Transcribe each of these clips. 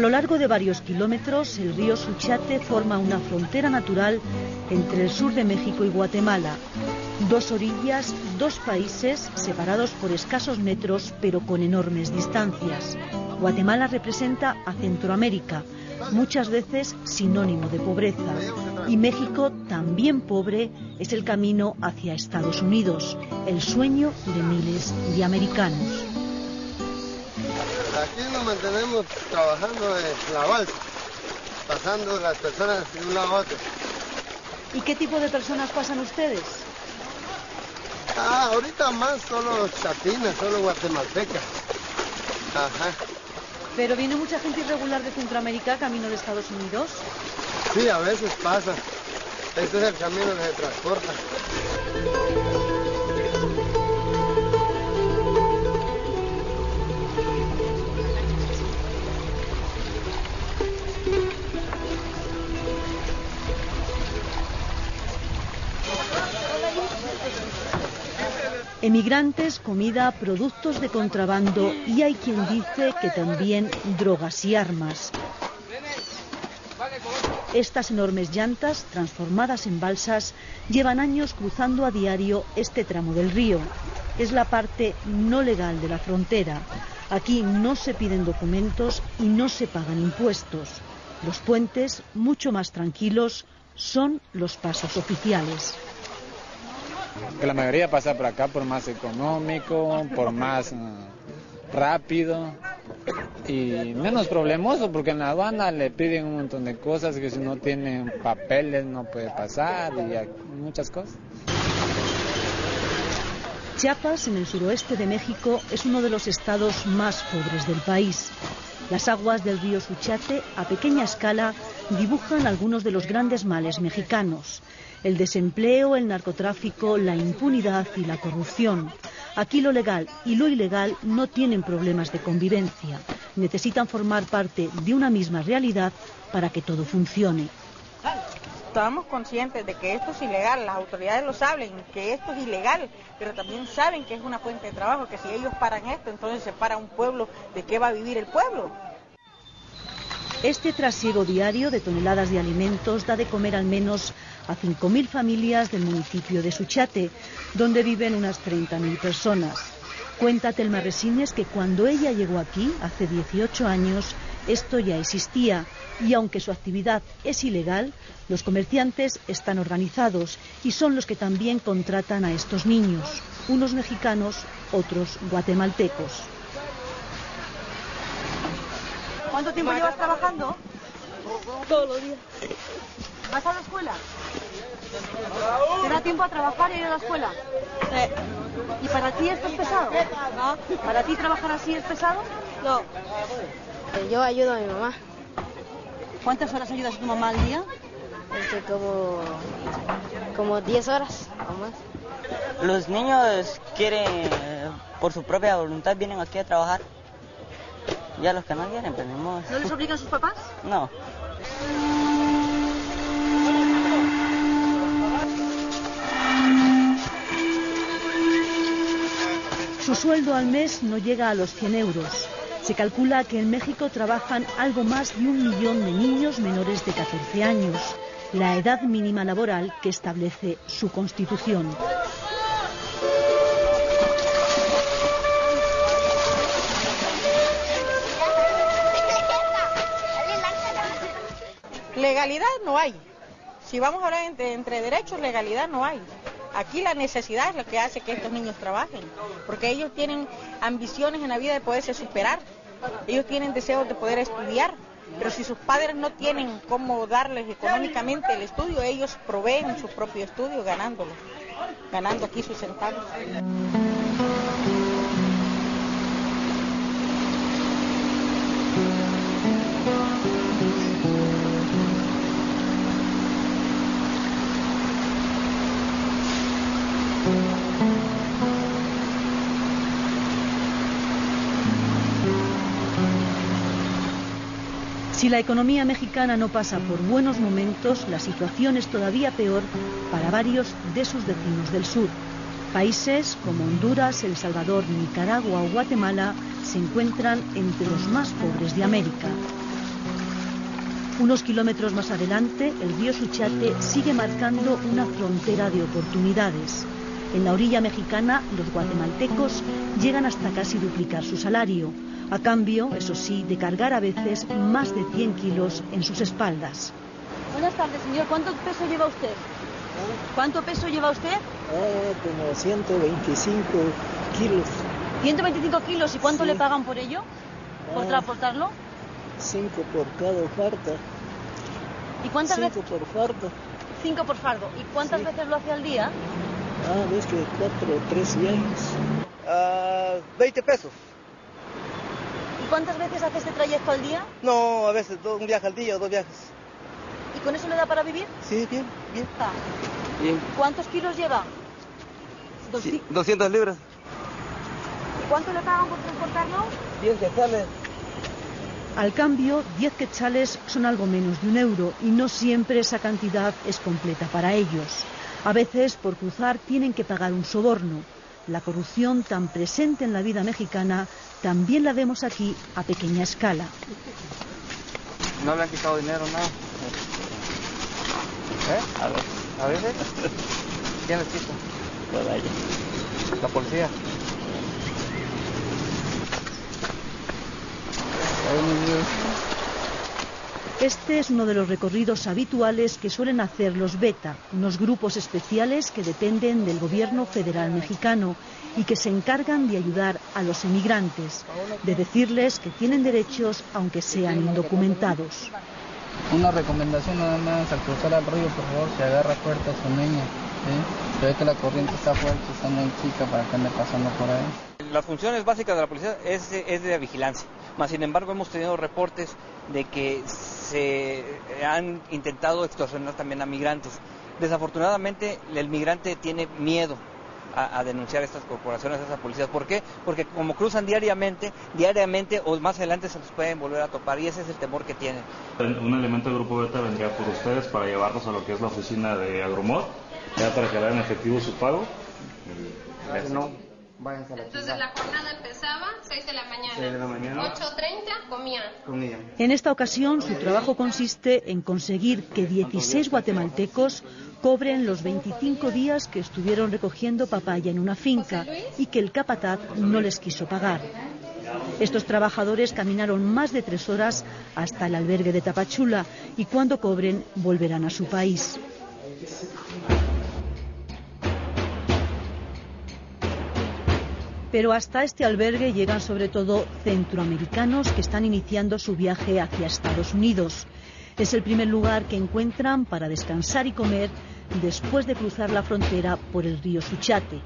A lo largo de varios kilómetros, el río Suchate forma una frontera natural entre el sur de México y Guatemala. Dos orillas, dos países separados por escasos metros, pero con enormes distancias. Guatemala representa a Centroamérica, muchas veces sinónimo de pobreza. Y México, también pobre, es el camino hacia Estados Unidos, el sueño de miles de americanos. Aquí nos mantenemos trabajando en la balsa, pasando las personas de un lado a otro. ¿Y qué tipo de personas pasan ustedes? Ah, ahorita más solo chatinas, solo guatemaltecas. Ajá. ¿Pero viene mucha gente irregular de Centroamérica camino de Estados Unidos? Sí, a veces pasa. Este es el camino que se transporta. Emigrantes, comida, productos de contrabando y hay quien dice que también drogas y armas. Estas enormes llantas, transformadas en balsas, llevan años cruzando a diario este tramo del río. Es la parte no legal de la frontera. Aquí no se piden documentos y no se pagan impuestos. Los puentes, mucho más tranquilos, son los pasos oficiales que la mayoría pasa por acá por más económico, por más uh, rápido y menos problemoso porque en la aduana le piden un montón de cosas que si no tienen papeles no puede pasar y muchas cosas. Chiapas, en el suroeste de México, es uno de los estados más pobres del país. Las aguas del río Suchate, a pequeña escala, dibujan algunos de los grandes males mexicanos el desempleo, el narcotráfico, la impunidad y la corrupción. Aquí lo legal y lo ilegal no tienen problemas de convivencia. Necesitan formar parte de una misma realidad para que todo funcione. Estamos conscientes de que esto es ilegal, las autoridades lo saben, que esto es ilegal, pero también saben que es una fuente de trabajo, que si ellos paran esto, entonces se para un pueblo, ¿de qué va a vivir el pueblo? Este trasiego diario de toneladas de alimentos da de comer al menos a 5.000 familias del municipio de Suchate, donde viven unas 30.000 personas. Cuenta Telma Resines que cuando ella llegó aquí, hace 18 años, esto ya existía y aunque su actividad es ilegal, los comerciantes están organizados y son los que también contratan a estos niños, unos mexicanos, otros guatemaltecos. ¿Cuánto tiempo llevas trabajando? Todos los días. ¿Vas a la escuela? ¿Te da tiempo a trabajar y ir a la escuela? Sí. ¿Y para ti esto es pesado? No. ¿Para ti trabajar así es pesado? No. Yo ayudo a mi mamá. ¿Cuántas horas ayudas a tu mamá al día? Este, como, como 10 horas o más. Los niños quieren, por su propia voluntad, vienen aquí a trabajar. Ya los que no quieren, pues ¿No les obligan sus papás? No. Su sueldo al mes no llega a los 100 euros. Se calcula que en México trabajan algo más de un millón de niños menores de 14 años, la edad mínima laboral que establece su constitución. Legalidad no hay. Si vamos a hablar entre, entre derechos, legalidad no hay. Aquí la necesidad es lo que hace que estos niños trabajen, porque ellos tienen ambiciones en la vida de poderse superar, ellos tienen deseos de poder estudiar, pero si sus padres no tienen cómo darles económicamente el estudio, ellos proveen su propio estudio ganándolo, ganando aquí sus centavos. Si la economía mexicana no pasa por buenos momentos, la situación es todavía peor para varios de sus vecinos del sur. Países como Honduras, El Salvador, Nicaragua o Guatemala se encuentran entre los más pobres de América. Unos kilómetros más adelante, el río Suchate sigue marcando una frontera de oportunidades. En la orilla mexicana, los guatemaltecos llegan hasta casi duplicar su salario, a cambio, eso sí, de cargar a veces más de 100 kilos en sus espaldas. Buenas tardes, señor. ¿Cuánto peso lleva usted? ¿Cuánto peso lleva usted? Ah, como 125 kilos. 125 kilos. ¿Y cuánto Sí. le pagan por ello? ¿Por Ah. transportarlo? 5 por cada farda. ¿Y cuántas 5 veces? por farda. Cinco por fardo. ¿Y cuántas Sí. veces lo hace al día? Ah, ves que 4 o 3 viajes. Ah, 20 pesos. ¿Y cuántas veces hace este trayecto al día? No, a veces un viaje al día o dos viajes. ¿Y con eso le da para vivir? Sí, bien, bien. Ah. Bien. ¿Cuántos kilos lleva? Dos- Sí, 200 libras. ¿Y cuánto le pagan por transportarlo? 10 quetzales. Al cambio, 10 quetzales son algo menos de un euro y no siempre esa cantidad es completa para ellos. A veces, por cruzar, tienen que pagar un soborno. La corrupción tan presente en la vida mexicana también la vemos aquí a pequeña escala. No le han quitado dinero, nada. ¿Eh? A ver. ¿A veces? ¿Quién les quita? La policía. Este es uno de los recorridos habituales que suelen hacer los Beta, unos grupos especiales que dependen del gobierno federal mexicano y que se encargan de ayudar a los emigrantes, de decirles que tienen derechos aunque sean indocumentados. Una recomendación nada más, al cruzar el río, por favor, se agarra fuerte a su niña. ¿sí? Se ve que la corriente está fuerte, está muy chica para que ande pasando por ahí. Las funciones básicas de la policía es, de- es de vigilancia. Más sin embargo, hemos tenido reportes de que se han intentado extorsionar también a migrantes. Desafortunadamente, el migrante tiene miedo a, a denunciar a estas corporaciones, a estas policías. ¿Por qué? Porque como cruzan diariamente, diariamente o más adelante se los pueden volver a topar y ese es el temor que tienen. Un elemento del grupo Beta vendría por ustedes para llevarlos a lo que es la oficina de Agromod, ya para que hagan efectivo su pago. Gracias. Váyanse a la Entonces la jornada empezaba 6 de la mañana. 6 de la mañana. 8.30 comían. Comían. En esta ocasión, su trabajo consiste en conseguir que 16 guatemaltecos cobren los 25 días que estuvieron recogiendo papaya en una finca y que el capataz no les quiso pagar. Estos trabajadores caminaron más de tres horas hasta el albergue de Tapachula y cuando cobren volverán a su país. Pero hasta este albergue llegan sobre todo centroamericanos que están iniciando su viaje hacia Estados Unidos. Es el primer lugar que encuentran para descansar y comer después de cruzar la frontera por el río Suchate.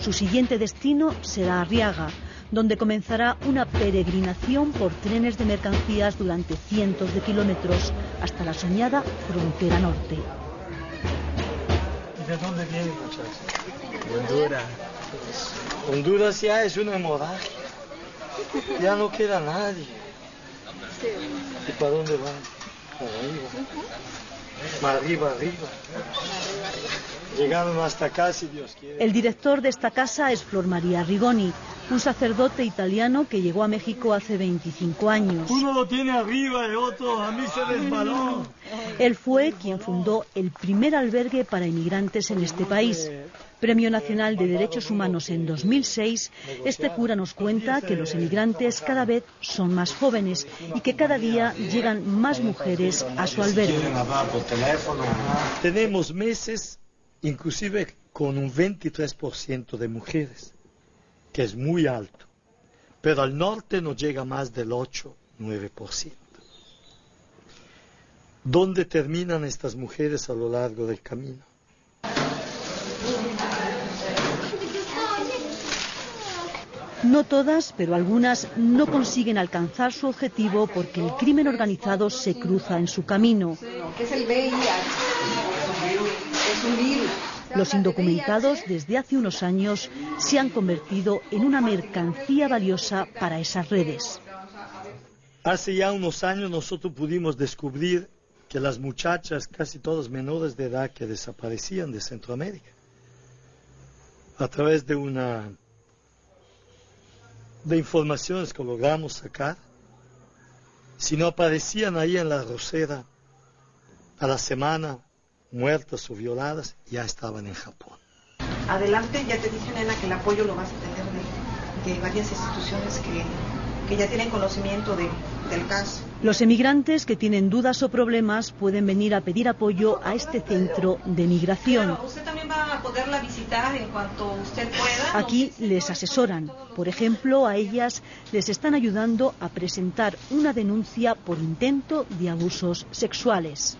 Su siguiente destino será Arriaga, donde comenzará una peregrinación por trenes de mercancías durante cientos de kilómetros hasta la soñada frontera norte. ¿De dónde viene, muchachos? Honduras. Honduras ya es una hemorragia. Ya no queda nadie. ¿Y para dónde van? Para arriba. Más arriba, arriba. Llegaron hasta acá, si Dios quiere. El director de esta casa es Flor María Rigoni, un sacerdote italiano que llegó a México hace 25 años. Uno lo tiene arriba y otro a mí se resbaló. Él fue quien fundó el primer albergue para inmigrantes en este país. Premio Nacional de Derechos Humanos en 2006, este cura nos cuenta que los emigrantes cada vez son más jóvenes y que cada día llegan más mujeres a su albergue. Tenemos meses, inclusive con un 23% de mujeres, que es muy alto. Pero al norte no llega más del 8-9%. ¿Dónde terminan estas mujeres a lo largo del camino? No todas, pero algunas no consiguen alcanzar su objetivo porque el crimen organizado se cruza en su camino. Los indocumentados desde hace unos años se han convertido en una mercancía valiosa para esas redes. Hace ya unos años nosotros pudimos descubrir que las muchachas, casi todas menores de edad, que desaparecían de Centroamérica, a través de una de informaciones que logramos sacar, si no aparecían ahí en la rosera a la semana, muertas o violadas, ya estaban en Japón. Adelante, ya te dije, nena, que el apoyo lo vas a tener de, de varias instituciones que, que ya tienen conocimiento de, del caso. Los emigrantes que tienen dudas o problemas pueden venir a pedir apoyo a este centro de migración. Claro, usted también va a poderla visitar en cuanto usted pueda. Aquí les asesoran. Por ejemplo, a ellas les están ayudando a presentar una denuncia por intento de abusos sexuales.